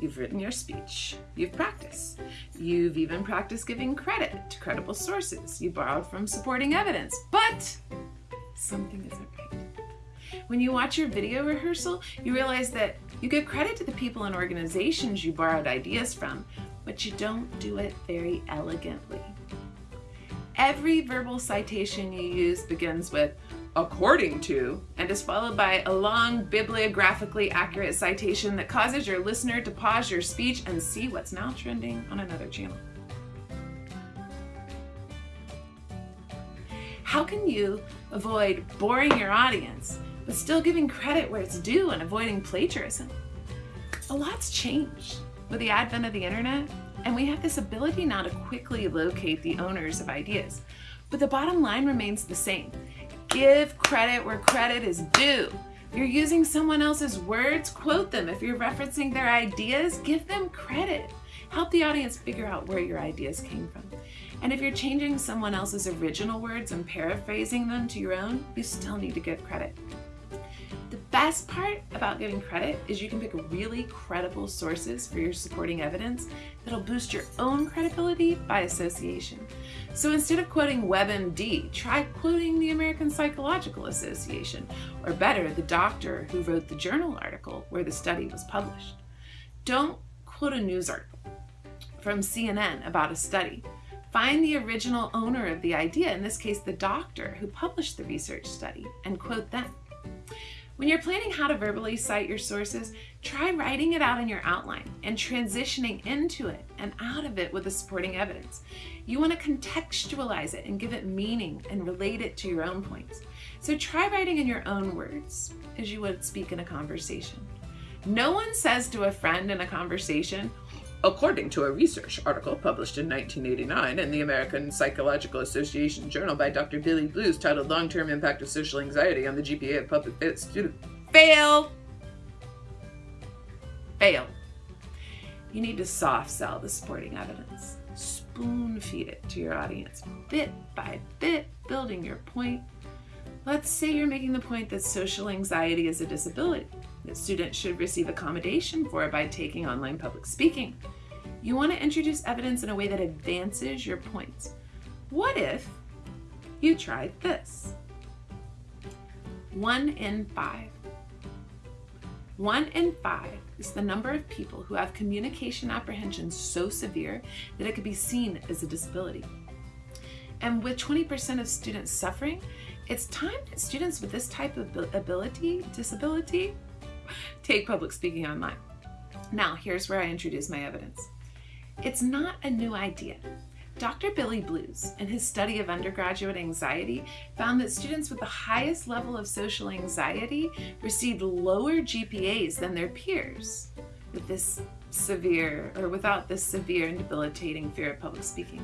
You've written your speech. You've practiced. You've even practiced giving credit to credible sources. You borrowed from supporting evidence. But something isn't right. When you watch your video rehearsal, you realize that you give credit to the people and organizations you borrowed ideas from, but you don't do it very elegantly. Every verbal citation you use begins with according to, and is followed by a long bibliographically accurate citation that causes your listener to pause your speech and see what's now trending on another channel. How can you avoid boring your audience, but still giving credit where it's due and avoiding plagiarism? A lot's changed with the advent of the internet, and we have this ability now to quickly locate the owners of ideas. But the bottom line remains the same. Give credit where credit is due. If you're using someone else's words, quote them. If you're referencing their ideas, give them credit. Help the audience figure out where your ideas came from. And if you're changing someone else's original words and paraphrasing them to your own, you still need to give credit. The best part about giving credit is you can pick really credible sources for your supporting evidence that'll boost your own credibility by association. So instead of quoting WebMD, try quoting the American Psychological Association, or better, the doctor who wrote the journal article where the study was published. Don't quote a news article from CNN about a study. Find the original owner of the idea, in this case the doctor who published the research study, and quote them. When you're planning how to verbally cite your sources, try writing it out in your outline and transitioning into it and out of it with the supporting evidence. You want to contextualize it and give it meaning and relate it to your own points. So try writing in your own words as you would speak in a conversation. No one says to a friend in a conversation, According to a research article published in 1989 in the American Psychological Association Journal by Dr. Billy Blues titled Long-Term Impact of Social Anxiety on the GPA of Public Students. Fail! Fail. You need to soft sell the supporting evidence. Spoon feed it to your audience, bit by bit, building your point. Let's say you're making the point that social anxiety is a disability that students should receive accommodation for by taking online public speaking. You want to introduce evidence in a way that advances your points. What if you tried this? One in five. One in five is the number of people who have communication apprehension so severe that it could be seen as a disability. And with 20% of students suffering, it's time that students with this type of ability, disability, take public speaking online. Now, here's where I introduce my evidence. It's not a new idea. Dr. Billy Blues, in his study of undergraduate anxiety, found that students with the highest level of social anxiety received lower GPAs than their peers with this severe or without this severe and debilitating fear of public speaking.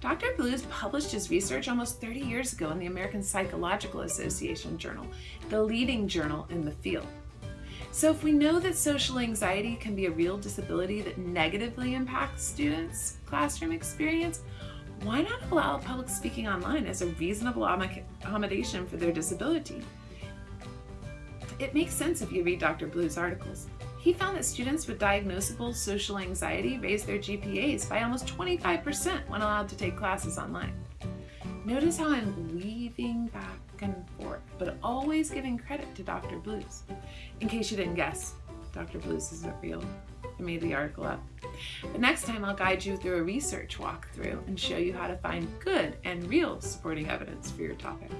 Dr. Blues published his research almost 30 years ago in the American Psychological Association Journal, the leading journal in the field. So if we know that social anxiety can be a real disability that negatively impacts students' classroom experience, why not allow public speaking online as a reasonable accommodation for their disability? It makes sense if you read Dr. Blues' articles. He found that students with diagnosable social anxiety raised their GPAs by almost 25% when allowed to take classes online. Notice how I'm weaving back and forth, but always giving credit to Dr. Blues. In case you didn't guess, Dr. Blues isn't real. I made the article up. But next time I'll guide you through a research walkthrough and show you how to find good and real supporting evidence for your topic.